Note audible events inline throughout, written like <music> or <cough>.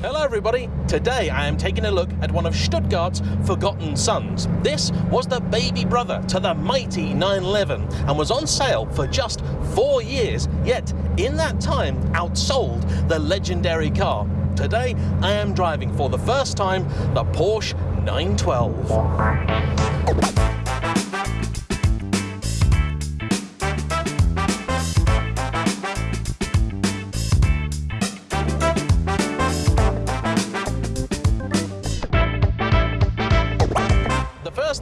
Hello everybody, today I am taking a look at one of Stuttgart's forgotten sons. This was the baby brother to the mighty 911 and was on sale for just four years, yet in that time outsold the legendary car. Today I am driving for the first time the Porsche 912.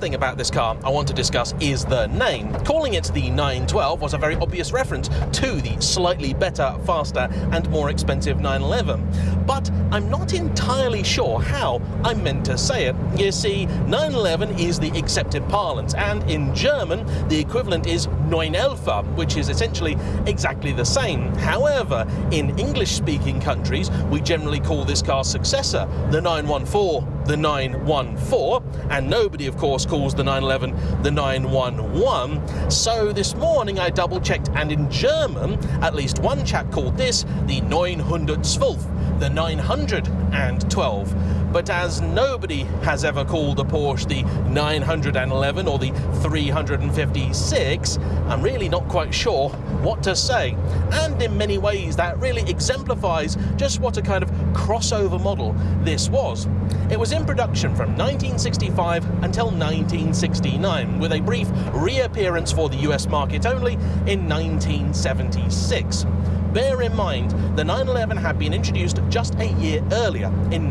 Thing about this car I want to discuss is the name. Calling it the 912 was a very obvious reference to the slightly better, faster and more expensive 911. But I'm not entirely sure how I'm meant to say it. You see, 911 is the accepted parlance and in German the equivalent is 911, which is essentially exactly the same. However, in English-speaking countries we generally call this car's successor the 914 the 914 and nobody of course calls the 911 the 911. So this morning I double checked and in German at least one chap called this the 912, the 912. But as nobody has ever called the Porsche the 911 or the 356, I'm really not quite sure what to say. And in many ways that really exemplifies just what a kind of crossover model this was. It was in production from 1965 until 1969, with a brief reappearance for the US market only in 1976 bear in mind the 911 had been introduced just a year earlier in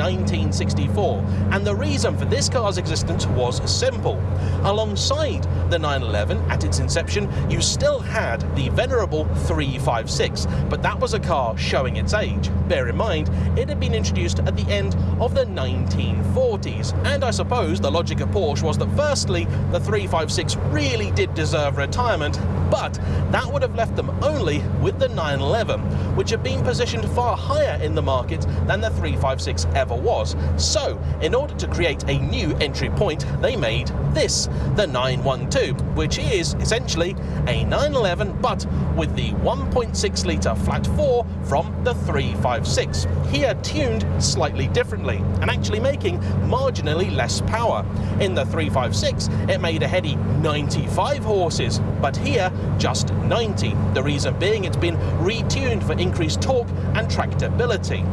1964 and the reason for this car's existence was simple. Alongside the 911 at its inception you still had the venerable 356 but that was a car showing its age. Bear in mind it had been introduced at the end of the 1940s and I suppose the logic of Porsche was that firstly the 356 really did deserve retirement but that would have left them only with the 911 which had been positioned far higher in the market than the 356 ever was. So, in order to create a new entry point, they made this, the 912, which is essentially a 911 but with the 1.6 litre flat 4 from the 356, here tuned slightly differently and actually making marginally less power. In the 356 it made a heady 95 horses, but here just 90, the reason being it's been retuned for increased torque and tractability.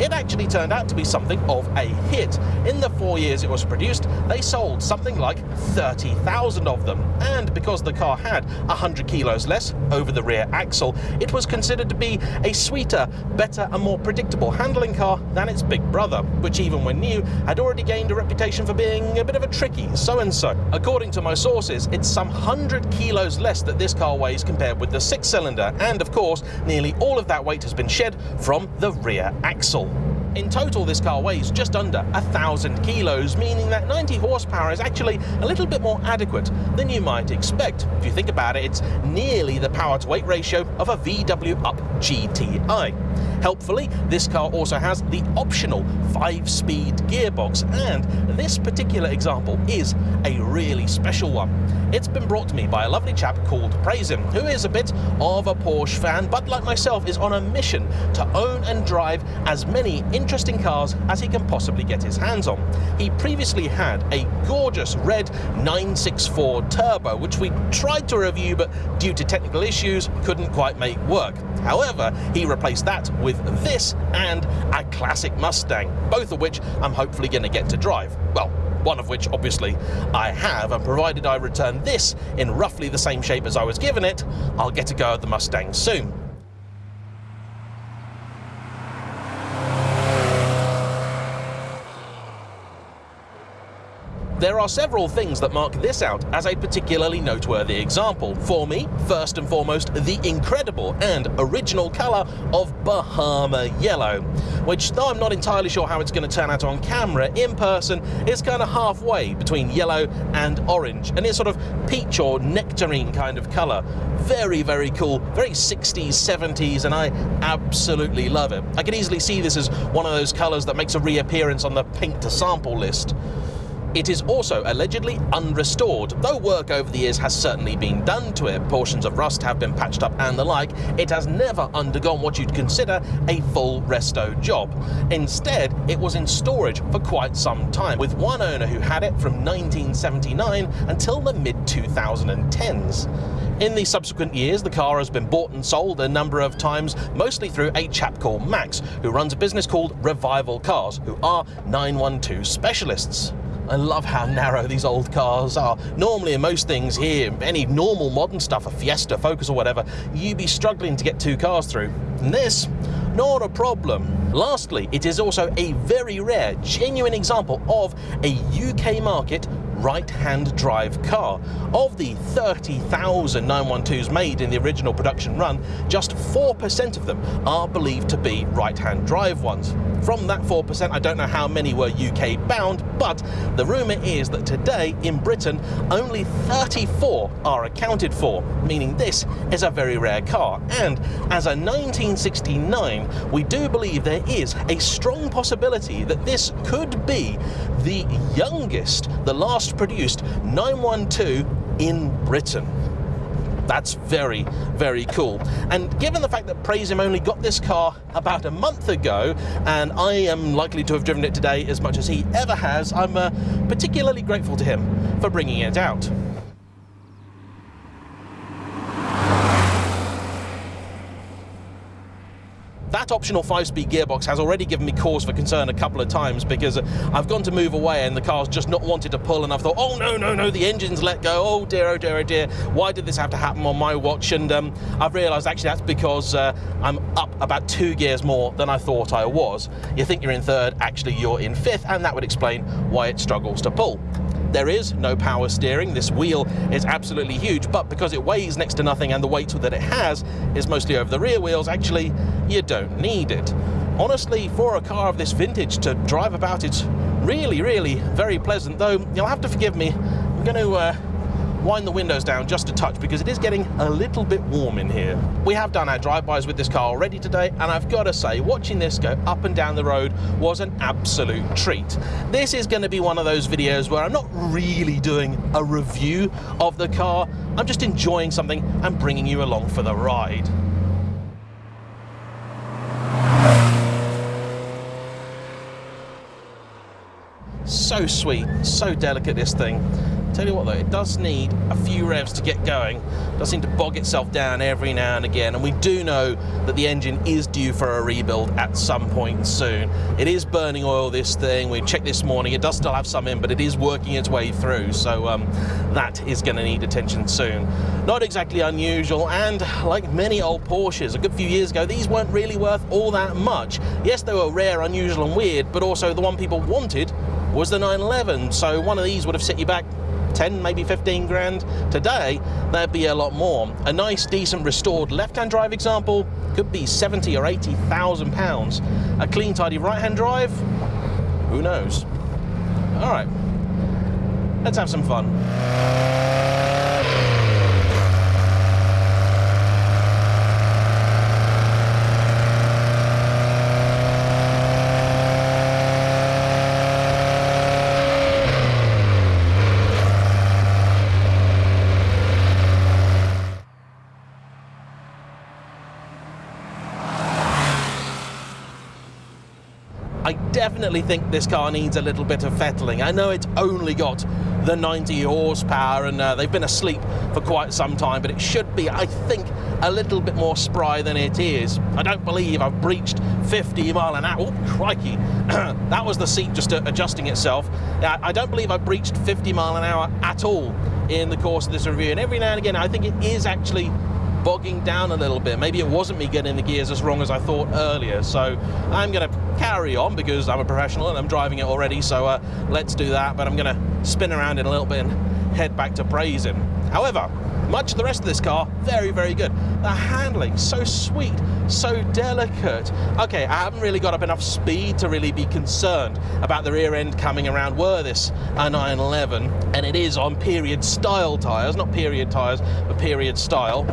It actually turned out to be something of a hit. In the four years it was produced, they sold something like 30,000 of them. And because the car had 100 kilos less over the rear axle, it was considered to be a sweeter, better and more predictable handling car than its big brother, which even when new, had already gained a reputation for being a bit of a tricky so-and-so. According to my sources, it's some 100 kilos less that this car weighs compared with the six-cylinder, and of course, nearly all of that weight has been shed from the rear axle. In total, this car weighs just under thousand kilos, meaning that 90 horsepower is actually a little bit more adequate than you might expect. If you think about it, it's nearly the power to weight ratio of a VW Up GTI. Helpfully, this car also has the optional 5-speed gearbox, and this particular example is a really special one. It's been brought to me by a lovely chap called Praising, who is a bit of a Porsche fan, but like myself is on a mission to own and drive as many interesting cars as he can possibly get his hands on. He previously had a gorgeous red 964 Turbo, which we tried to review, but due to technical issues, couldn't quite make work. However, he replaced that with this and a classic Mustang, both of which I'm hopefully going to get to drive. Well, one of which obviously I have, and provided I return this in roughly the same shape as I was given it, I'll get to go at the Mustang soon. There are several things that mark this out as a particularly noteworthy example. For me, first and foremost, the incredible and original colour of Bahama Yellow, which though I'm not entirely sure how it's going to turn out on camera, in person is kind of halfway between yellow and orange, and it's sort of peach or nectarine kind of colour. Very, very cool, very 60s, 70s, and I absolutely love it. I can easily see this as one of those colours that makes a reappearance on the paint to sample list. It is also allegedly unrestored. Though work over the years has certainly been done to it, portions of rust have been patched up and the like, it has never undergone what you'd consider a full resto job. Instead, it was in storage for quite some time, with one owner who had it from 1979 until the mid 2010s. In the subsequent years, the car has been bought and sold a number of times, mostly through a chap called Max, who runs a business called Revival Cars, who are 912 specialists. I love how narrow these old cars are. Normally in most things here, any normal modern stuff, a Fiesta, Focus or whatever, you'd be struggling to get two cars through. And this, not a problem. Lastly, it is also a very rare, genuine example of a UK market right-hand drive car. Of the 30,000 912s made in the original production run, just 4% of them are believed to be right-hand drive ones. From that 4%, I don't know how many were UK bound, but the rumour is that today in Britain, only 34 are accounted for, meaning this is a very rare car. And as a 1969, we do believe there is a strong possibility that this could be the youngest, the last produced 912 in Britain. That's very, very cool. And given the fact that Praise Him only got this car about a month ago, and I am likely to have driven it today as much as he ever has, I'm uh, particularly grateful to him for bringing it out. That optional five-speed gearbox has already given me cause for concern a couple of times because I've gone to move away and the car's just not wanted to pull and I've thought, oh no, no, no, the engine's let go, oh dear, oh dear, oh dear, why did this have to happen on my watch? And um, I've realised actually that's because uh, I'm up about two gears more than I thought I was. You think you're in third, actually you're in fifth, and that would explain why it struggles to pull. There is no power steering. This wheel is absolutely huge, but because it weighs next to nothing and the weight that it has is mostly over the rear wheels, actually, you don't need it. Honestly, for a car of this vintage to drive about, it's really, really very pleasant, though you'll have to forgive me. I'm going to uh, wind the windows down just a touch because it is getting a little bit warm in here. We have done our drive-bys with this car already today and I've got to say watching this go up and down the road was an absolute treat. This is going to be one of those videos where I'm not really doing a review of the car, I'm just enjoying something and bringing you along for the ride. So sweet, so delicate this thing. Tell you what though, it does need a few revs to get going. It does seem to bog itself down every now and again, and we do know that the engine is due for a rebuild at some point soon. It is burning oil, this thing. We checked this morning. It does still have some in, but it is working its way through, so um, that is going to need attention soon. Not exactly unusual, and like many old Porsches, a good few years ago, these weren't really worth all that much. Yes, they were rare, unusual, and weird, but also the one people wanted was the 911, so one of these would have set you back 10, maybe 15 grand. Today, there'd be a lot more. A nice, decent, restored left-hand drive example could be 70 or 80,000 pounds. A clean, tidy right-hand drive, who knows? All right, let's have some fun. I definitely think this car needs a little bit of fettling. I know it's only got the 90 horsepower and uh, they've been asleep for quite some time, but it should be, I think, a little bit more spry than it is. I don't believe I've breached 50 mile an hour. Oh, crikey. <clears throat> that was the seat just adjusting itself. I don't believe I've breached 50 mile an hour at all in the course of this review. And every now and again, I think it is actually bogging down a little bit. Maybe it wasn't me getting the gears as wrong as I thought earlier. So I'm going to carry on because I'm a professional and I'm driving it already. So uh, let's do that. But I'm going to spin around in a little bit and head back to him. However, much of the rest of this car, very, very good. The handling, so sweet, so delicate. Okay, I haven't really got up enough speed to really be concerned about the rear end coming around were this a 911, and it is on period style tyres, not period tyres, but period style.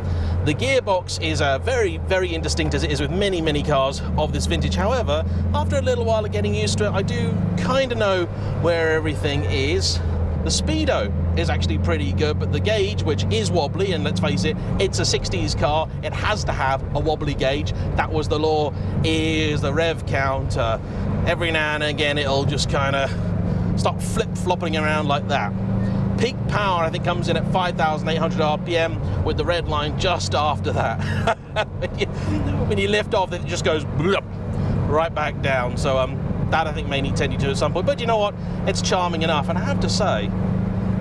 The gearbox is uh, very, very indistinct as it is with many, many cars of this vintage. However, after a little while of getting used to it, I do kind of know where everything is. The speedo is actually pretty good, but the gauge, which is wobbly, and let's face it, it's a 60s car, it has to have a wobbly gauge. That was the law, is the rev counter. Every now and again, it'll just kind of stop flip-flopping around like that. Peak power, I think, comes in at 5,800 RPM with the red line just after that. <laughs> when, you, lift off, it just goes right back down. So um, that I think may need tending to at some point. But you know what? It's charming enough. And I have to say,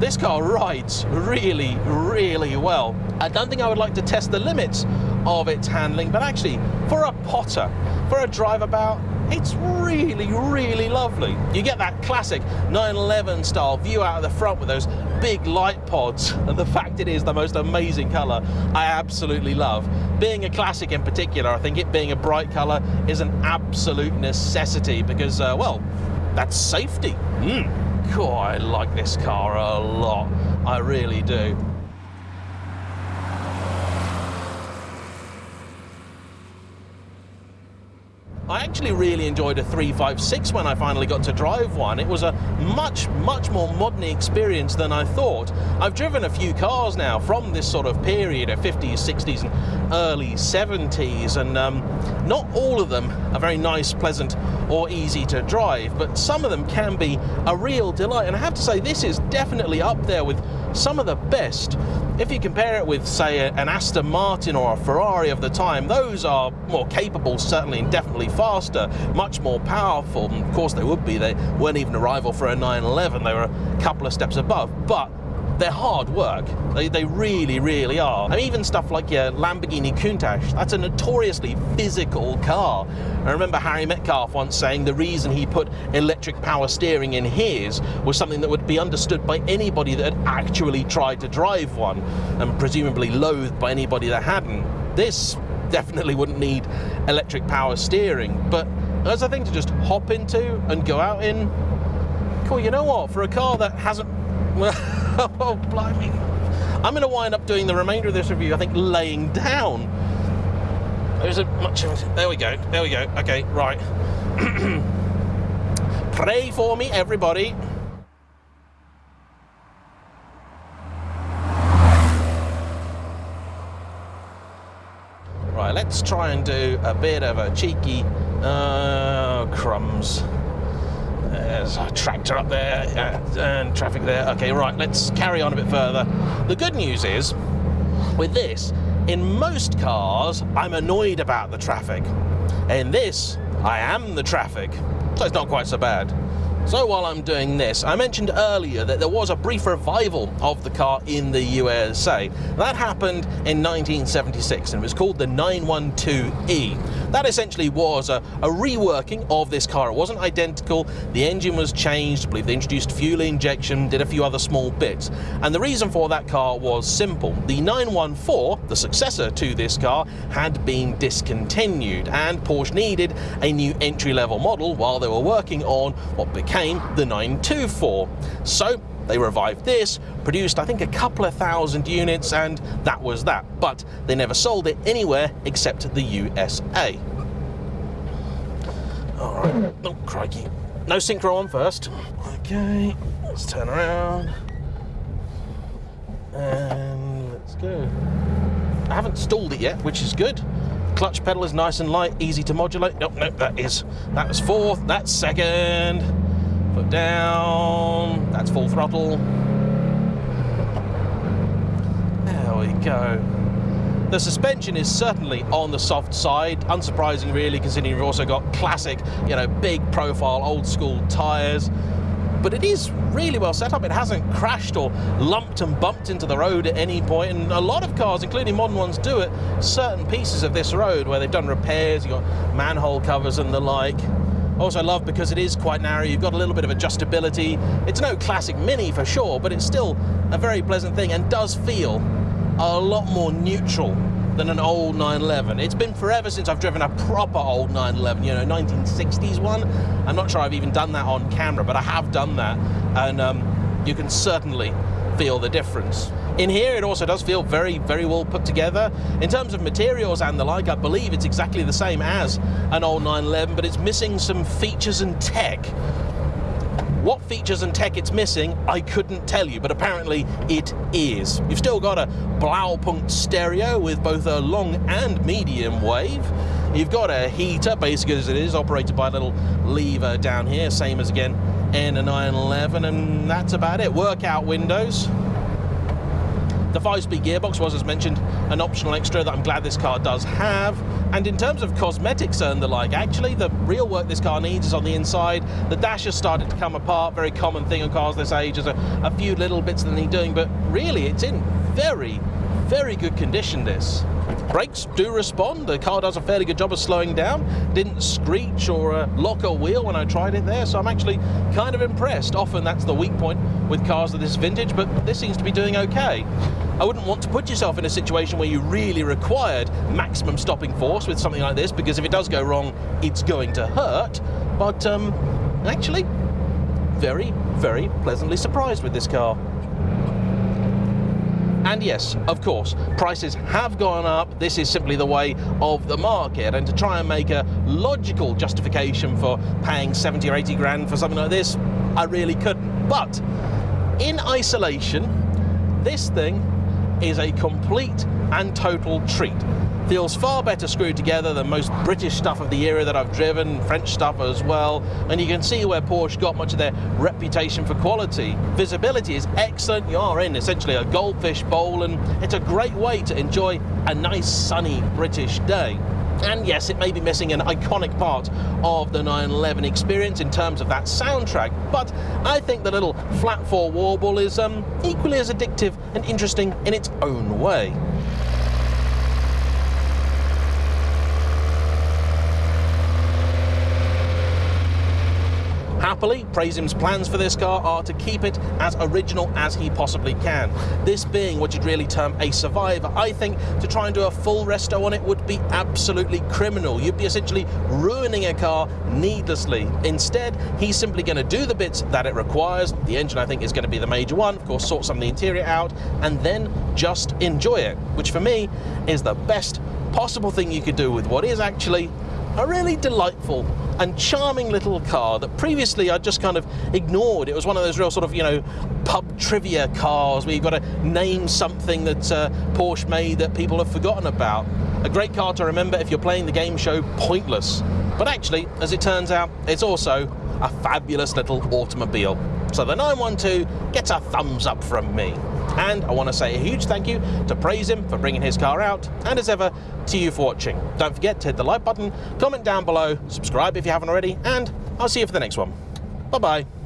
this car rides really, really well. I don't think I would like to test the limits of its handling, but actually, for a potter, for a drive about, it's really, really lovely. You get that classic 911 style view out of the front with those big light pods, <laughs> and the fact it is the most amazing colour, I absolutely love. Being a classic in particular, I think it being a bright colour is an absolute necessity because, uh, well, that's safety. Mm. God, I like this car a lot. I really do. Actually really enjoyed a 356 when I finally got to drive one. It was a much, much more modern experience than I thought. I've driven a few cars now from this sort of period of 50s, 60s and early 70s and um, not all of them are very nice, pleasant or easy to drive, but some of them can be a real delight. And I have to say, this is definitely up there with some of the best. If you compare it with, say, an Aston Martin or a Ferrari of the time, those are more capable, certainly, and definitely faster, much more powerful. And of course, they would be. They weren't even a rival for a 911. They were a couple of steps above. But they're hard work. They, they really, really are. And even stuff like your Lamborghini Countach, that's a notoriously physical car. I remember Harry Metcalf once saying the reason he put electric power steering in his was something that would be understood by anybody that had actually tried to drive one, and presumably loathed by anybody that hadn't. This definitely wouldn't need electric power steering, but as a thing to just hop into and go out in, cool, you know what, for a car that hasn't <laughs> <laughs> oh, blimey. I'm going to wind up doing the remainder of this review, I think, laying down. There's a much. There we go. There we go. Okay, right. <clears throat> Pray for me, everybody. Right, let's try and do a bit of a cheeky uh, crumbs. There's a tractor up there and traffic there. Okay, right, let's carry on a bit further. The good news is, with this, in most cars, I'm annoyed about the traffic. In this, I am the traffic. So it's not quite so bad. So while I'm doing this, I mentioned earlier that there was a brief revival of the car in the USA. That happened in 1976 and it was called the 912E. That essentially was a, a reworking of this car. It wasn't identical, the engine was changed, I believe they introduced fuel injection, did a few other small bits. And the reason for that car was simple. The 914, the successor to this car, had been discontinued and Porsche needed a new entry-level model while they were working on what became the 924. So they revived this, produced I think a couple of thousand units, and that was that. But they never sold it anywhere except the USA. All right, oh crikey. No synchro on first. Okay, let's turn around. And let's go. I haven't stalled it yet, which is good. Clutch pedal is nice and light, easy to modulate. Nope, nope, that is, that was fourth, that's second. Foot down, that's full throttle. There we go. The suspension is certainly on the soft side, unsurprising really considering you've also got classic, you know, big profile, old school tyres. But it is really well set up. It hasn't crashed or lumped and bumped into the road at any point. And a lot of cars, including modern ones, do it. Certain pieces of this road where they've done repairs, you've got manhole covers and the like. Also love because it is quite narrow, you've got a little bit of adjustability. It's no classic Mini for sure, but it's still a very pleasant thing and does feel a lot more neutral than an old 911. It's been forever since I've driven a proper old 911, you know, 1960s one. I'm not sure I've even done that on camera, but I have done that. And um, you can certainly feel the difference. In here, it also does feel very, very well put together. In terms of materials and the like, I believe it's exactly the same as an old 911, but it's missing some features and tech. What features and tech it's missing, I couldn't tell you, but apparently it is. You've still got a Blaupunkt stereo with both a long and medium wave. You've got a heater, basically as it is, operated by a little lever down here, same as again in a 911, and that's about it. Workout windows. The 5-speed gearbox was, as mentioned, an optional extra that I'm glad this car does have. And in terms of cosmetics and the like, actually the real work this car needs is on the inside. The dash has started to come apart, very common thing on cars this age. There's a, a few little bits that need doing, but really it's in very, very good condition, this. Brakes do respond. The car does a fairly good job of slowing down. Didn't screech or uh, lock a wheel when I tried it there, so I'm actually kind of impressed. Often that's the weak point with cars of this vintage, but this seems to be doing okay. I wouldn't want to put yourself in a situation where you really required maximum stopping force with something like this, because if it does go wrong, it's going to hurt. But um, actually, very, very pleasantly surprised with this car. And yes, of course, prices have gone up. This is simply the way of the market. And to try and make a logical justification for paying 70 or 80 grand for something like this, I really couldn't. But in isolation, this thing is a complete and total treat feels far better screwed together than most British stuff of the era that I've driven, French stuff as well, and you can see where Porsche got much of their reputation for quality. Visibility is excellent, you are in essentially a goldfish bowl, and it's a great way to enjoy a nice sunny British day. And yes, it may be missing an iconic part of the 911 experience in terms of that soundtrack, but I think the little flat four warble is um, equally as addictive and interesting in its own way. Happily, Prasim's plans for this car are to keep it as original as he possibly can. This being what you'd really term a survivor. I think to try and do a full resto on it would be absolutely criminal. You'd be essentially ruining a car needlessly. Instead, he's simply going to do the bits that it requires. The engine, I think, is going to be the major one. Of course, sort some of the interior out, and then just enjoy it, which for me is the best possible thing you could do with what is actually a really delightful and charming little car that previously I just kind of ignored. It was one of those real sort of, you know, pub trivia cars where you've got to name something that uh, Porsche made that people have forgotten about. A great car to remember if you're playing the game show Pointless. But actually, as it turns out, it's also a fabulous little automobile. So the 912 gets a thumbs up from me. And I want to say a huge thank you to Praise Him for bringing his car out, and as ever, to you for watching. Don't forget to hit the like button, comment down below, subscribe if you haven't already, and I'll see you for the next one. Bye-bye.